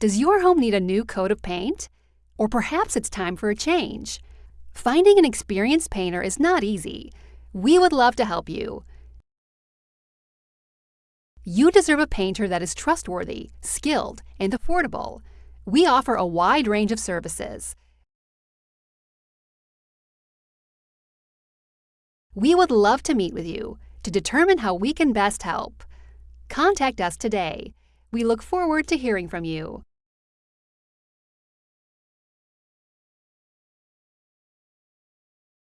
Does your home need a new coat of paint? Or perhaps it's time for a change? Finding an experienced painter is not easy. We would love to help you. You deserve a painter that is trustworthy, skilled, and affordable. We offer a wide range of services. We would love to meet with you to determine how we can best help. Contact us today. We look forward to hearing from you.